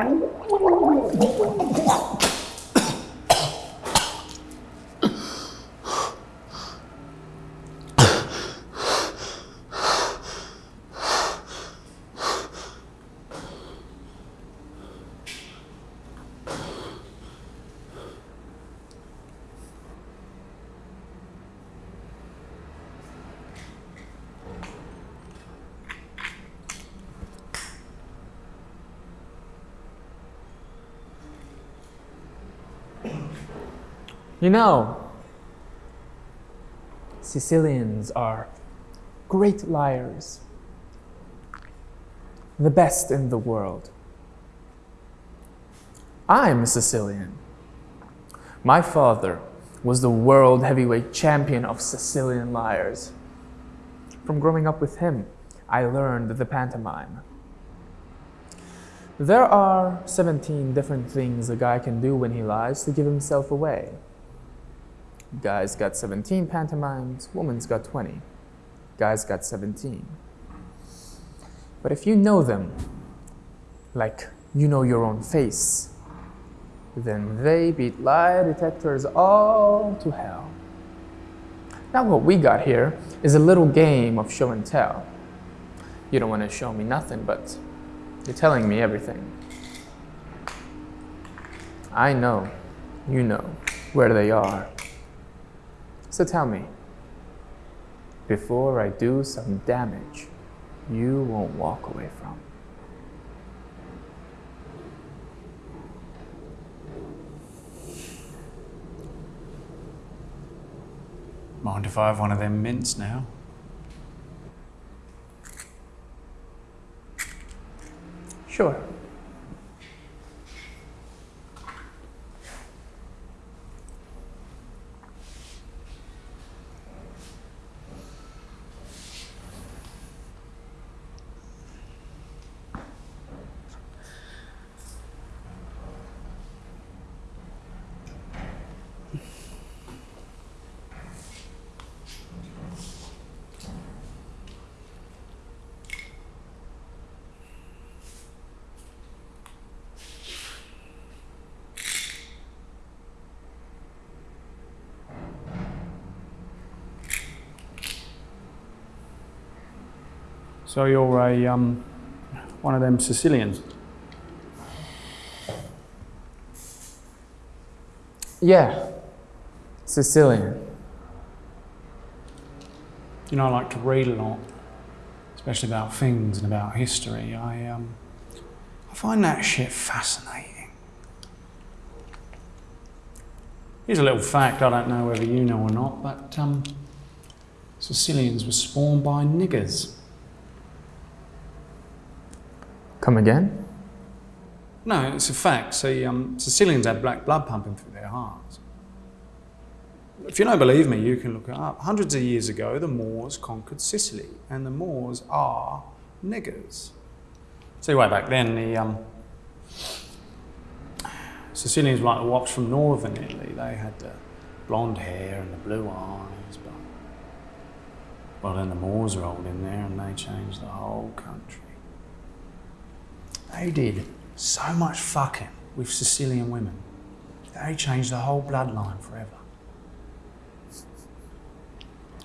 Oh, my God. You know, Sicilians are great liars, the best in the world. I'm a Sicilian. My father was the world heavyweight champion of Sicilian liars. From growing up with him, I learned the pantomime. There are 17 different things a guy can do when he lies to give himself away. Guys got 17 pantomimes, woman's got 20. Guys got 17. But if you know them, like you know your own face, then they beat lie detectors all to hell. Now what we got here is a little game of show and tell. You don't want to show me nothing, but you're telling me everything. I know, you know, where they are. So tell me, before I do some damage you won't walk away from. Mind if I have one of them mints now? Sure. So you're a um, one of them Sicilians. Yeah, Sicilian. You know, I like to read a lot, especially about things and about history. I um, I find that shit fascinating. Here's a little fact. I don't know whether you know or not, but um, Sicilians were spawned by niggers. Come again? No, it's a fact. See, um, Sicilians had black blood pumping through their hearts. If you don't believe me, you can look it up. Hundreds of years ago, the Moors conquered Sicily, and the Moors are niggers. See, way back then, the um, Sicilians were like the wops from northern Italy. They had the blonde hair and the blue eyes, but well, then the Moors rolled in there and they changed the whole country. They did so much fucking with Sicilian women. They changed the whole bloodline forever.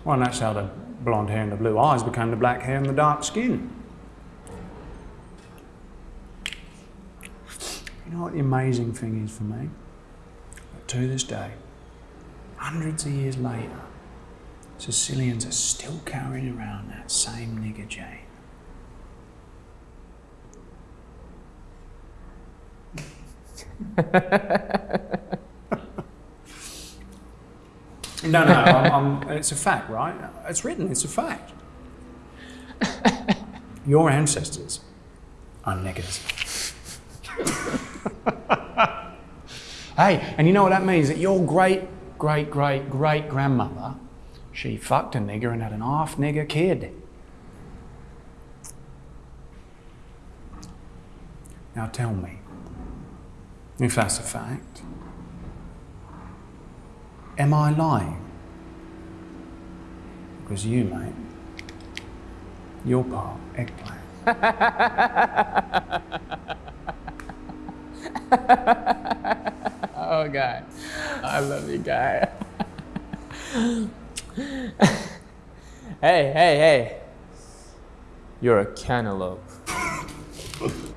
Well, and that's how the blonde hair and the blue eyes became the black hair and the dark skin. You know what the amazing thing is for me? To this day, hundreds of years later, Sicilians are still carrying around that same nigger gene. No, no, I'm, I'm, it's a fact, right? It's written, it's a fact. Your ancestors are niggers. hey, and you know what that means? That your great, great, great, great grandmother, she fucked a nigger and had an half nigger kid. Now tell me, if that's a fact, am I lying? Because you, mate, you're part eggplant. oh, guy. I love you, guy. hey, hey, hey. You're a cantaloupe.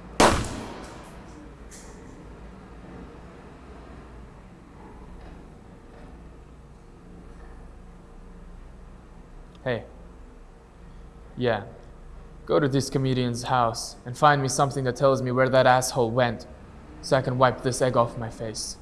hey. Yeah. Go to this comedian's house and find me something that tells me where that asshole went so I can wipe this egg off my face.